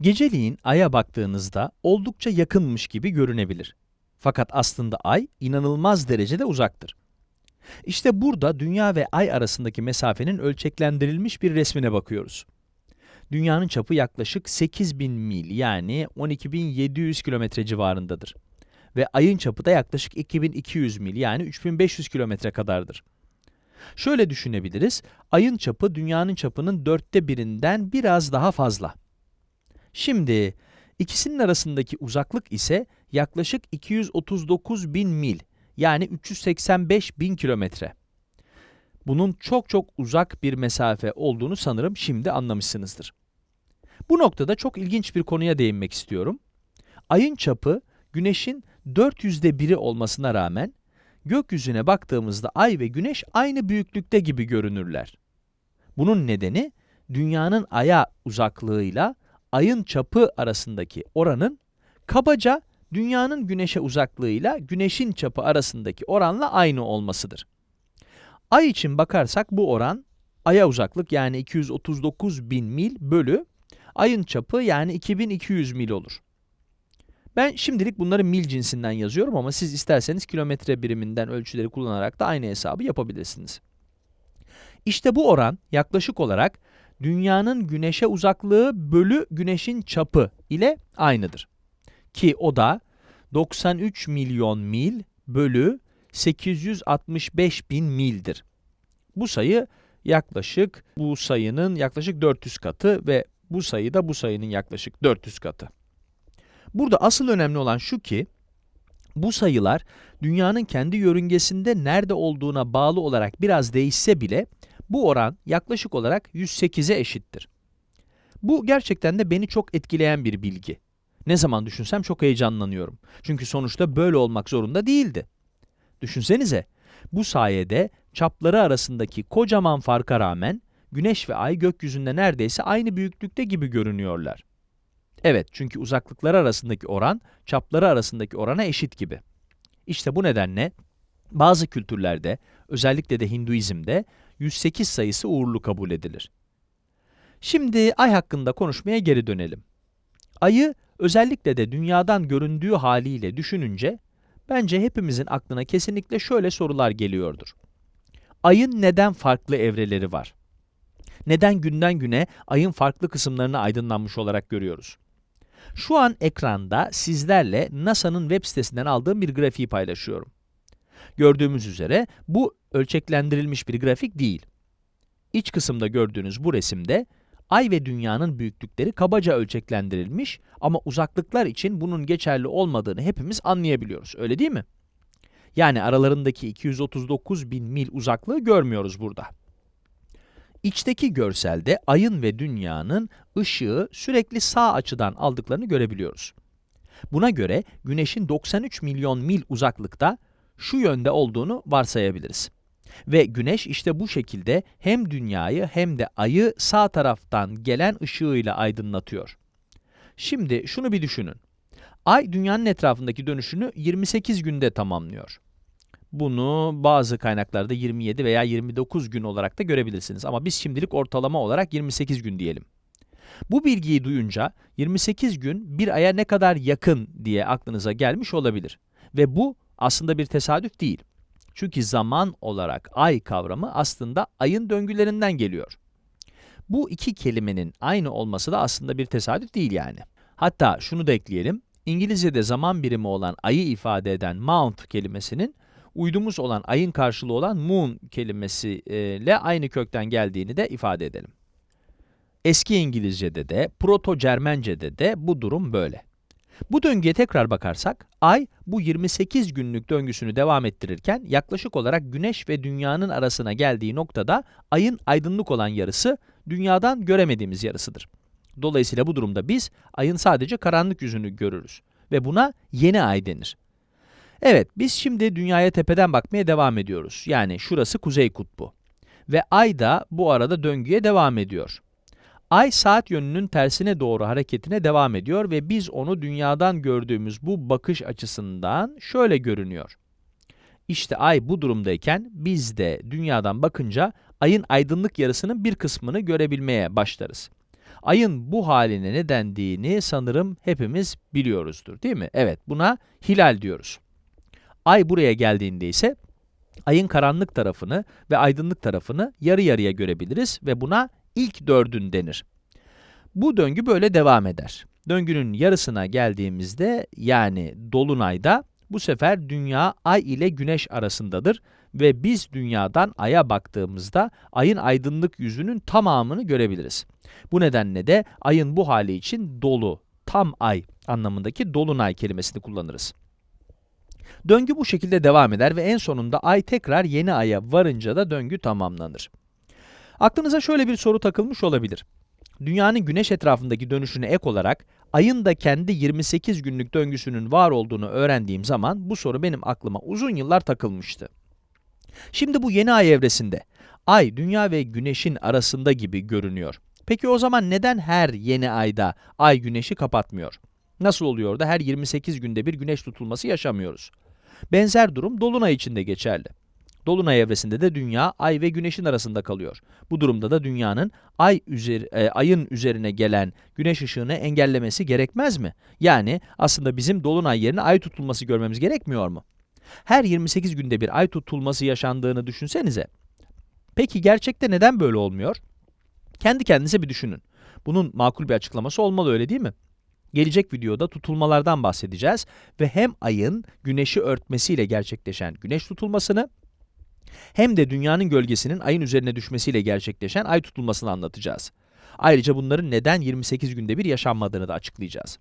Geceliğin Ay'a baktığınızda oldukça yakınmış gibi görünebilir. Fakat aslında Ay inanılmaz derecede uzaktır. İşte burada Dünya ve Ay arasındaki mesafenin ölçeklendirilmiş bir resmine bakıyoruz. Dünyanın çapı yaklaşık 8000 mil yani 12700 kilometre civarındadır. Ve Ay'ın çapı da yaklaşık 2200 mil yani 3500 kilometre kadardır. Şöyle düşünebiliriz, Ay'ın çapı Dünya'nın çapının dörtte birinden biraz daha fazla. Şimdi, ikisinin arasındaki uzaklık ise yaklaşık 239 bin mil, yani 385 bin kilometre. Bunun çok çok uzak bir mesafe olduğunu sanırım şimdi anlamışsınızdır. Bu noktada çok ilginç bir konuya değinmek istiyorum. Ayın çapı, Güneş'in 400'de biri olmasına rağmen, gökyüzüne baktığımızda Ay ve Güneş aynı büyüklükte gibi görünürler. Bunun nedeni, Dünya'nın Ay'a uzaklığıyla Ay'ın çapı arasındaki oranın, kabaca Dünya'nın Güneş'e uzaklığıyla Güneş'in çapı arasındaki oranla aynı olmasıdır. Ay için bakarsak bu oran, Ay'a uzaklık yani 239 bin mil bölü Ay'ın çapı yani 2200 mil olur. Ben şimdilik bunları mil cinsinden yazıyorum ama siz isterseniz kilometre biriminden ölçüleri kullanarak da aynı hesabı yapabilirsiniz. İşte bu oran yaklaşık olarak dünyanın güneşe uzaklığı bölü güneşin çapı ile aynıdır. Ki o da 93 milyon mil bölü 865 bin mildir. Bu sayı yaklaşık bu sayının yaklaşık 400 katı ve bu sayı da bu sayının yaklaşık 400 katı. Burada asıl önemli olan şu ki, bu sayılar dünyanın kendi yörüngesinde nerede olduğuna bağlı olarak biraz değişse bile bu oran yaklaşık olarak 108'e eşittir. Bu gerçekten de beni çok etkileyen bir bilgi. Ne zaman düşünsem çok heyecanlanıyorum. Çünkü sonuçta böyle olmak zorunda değildi. Düşünsenize, bu sayede çapları arasındaki kocaman farka rağmen Güneş ve Ay gökyüzünde neredeyse aynı büyüklükte gibi görünüyorlar. Evet, çünkü uzaklıkları arasındaki oran, çapları arasındaki orana eşit gibi. İşte bu nedenle bazı kültürlerde, özellikle de Hinduizm'de 108 sayısı uğurlu kabul edilir. Şimdi Ay hakkında konuşmaya geri dönelim. Ayı özellikle de dünyadan göründüğü haliyle düşününce, bence hepimizin aklına kesinlikle şöyle sorular geliyordur. Ayın neden farklı evreleri var? Neden günden güne ayın farklı kısımlarını aydınlanmış olarak görüyoruz? Şu an ekranda sizlerle NASA'nın web sitesinden aldığım bir grafiği paylaşıyorum. Gördüğümüz üzere bu ölçeklendirilmiş bir grafik değil. İç kısımda gördüğünüz bu resimde Ay ve Dünya'nın büyüklükleri kabaca ölçeklendirilmiş ama uzaklıklar için bunun geçerli olmadığını hepimiz anlayabiliyoruz, öyle değil mi? Yani aralarındaki 239 bin mil uzaklığı görmüyoruz burada. İçteki görselde ayın ve dünyanın ışığı sürekli sağ açıdan aldıklarını görebiliyoruz. Buna göre güneşin 93 milyon mil uzaklıkta şu yönde olduğunu varsayabiliriz. Ve güneş işte bu şekilde hem dünyayı hem de ayı sağ taraftan gelen ışığıyla aydınlatıyor. Şimdi şunu bir düşünün. Ay dünyanın etrafındaki dönüşünü 28 günde tamamlıyor. Bunu bazı kaynaklarda 27 veya 29 gün olarak da görebilirsiniz ama biz şimdilik ortalama olarak 28 gün diyelim. Bu bilgiyi duyunca 28 gün bir aya ne kadar yakın diye aklınıza gelmiş olabilir. Ve bu aslında bir tesadüf değil. Çünkü zaman olarak ay kavramı aslında ayın döngülerinden geliyor. Bu iki kelimenin aynı olması da aslında bir tesadüf değil yani. Hatta şunu da ekleyelim, İngilizce'de zaman birimi olan ayı ifade eden mount kelimesinin uydumuz olan ayın karşılığı olan moon kelimesiyle aynı kökten geldiğini de ifade edelim. Eski İngilizce'de de, Proto-Cermence'de de bu durum böyle. Bu döngüye tekrar bakarsak, ay bu 28 günlük döngüsünü devam ettirirken yaklaşık olarak güneş ve dünyanın arasına geldiği noktada ayın aydınlık olan yarısı dünyadan göremediğimiz yarısıdır. Dolayısıyla bu durumda biz ayın sadece karanlık yüzünü görürüz ve buna yeni ay denir. Evet, biz şimdi dünyaya tepeden bakmaya devam ediyoruz. Yani şurası kuzey kutbu. Ve ay da bu arada döngüye devam ediyor. Ay saat yönünün tersine doğru hareketine devam ediyor ve biz onu dünyadan gördüğümüz bu bakış açısından şöyle görünüyor. İşte ay bu durumdayken biz de dünyadan bakınca ayın aydınlık yarısının bir kısmını görebilmeye başlarız. Ayın bu haline ne dendiğini sanırım hepimiz biliyoruzdur, değil mi? Evet, buna hilal diyoruz. Ay buraya geldiğinde ise ayın karanlık tarafını ve aydınlık tarafını yarı yarıya görebiliriz ve buna ilk dördün denir. Bu döngü böyle devam eder. Döngünün yarısına geldiğimizde yani dolunayda bu sefer dünya ay ile güneş arasındadır ve biz dünyadan aya baktığımızda ayın aydınlık yüzünün tamamını görebiliriz. Bu nedenle de ayın bu hali için dolu, tam ay anlamındaki dolunay kelimesini kullanırız. Döngü bu şekilde devam eder ve en sonunda ay tekrar yeni aya varınca da döngü tamamlanır. Aklınıza şöyle bir soru takılmış olabilir. Dünyanın güneş etrafındaki dönüşüne ek olarak ayın da kendi 28 günlük döngüsünün var olduğunu öğrendiğim zaman bu soru benim aklıma uzun yıllar takılmıştı. Şimdi bu yeni ay evresinde ay dünya ve güneşin arasında gibi görünüyor. Peki o zaman neden her yeni ayda ay güneşi kapatmıyor? Nasıl oluyor da her 28 günde bir güneş tutulması yaşamıyoruz? Benzer durum dolunay için de geçerli. Dolunay evresinde de dünya ay ve güneşin arasında kalıyor. Bu durumda da dünyanın ay üzeri, e, ayın üzerine gelen güneş ışığını engellemesi gerekmez mi? Yani aslında bizim dolunay yerine ay tutulması görmemiz gerekmiyor mu? Her 28 günde bir ay tutulması yaşandığını düşünsenize. Peki gerçekte neden böyle olmuyor? Kendi kendinize bir düşünün. Bunun makul bir açıklaması olmalı öyle değil mi? Gelecek videoda tutulmalardan bahsedeceğiz ve hem ayın güneşi örtmesiyle gerçekleşen güneş tutulmasını hem de dünyanın gölgesinin ayın üzerine düşmesiyle gerçekleşen ay tutulmasını anlatacağız. Ayrıca bunların neden 28 günde bir yaşanmadığını da açıklayacağız.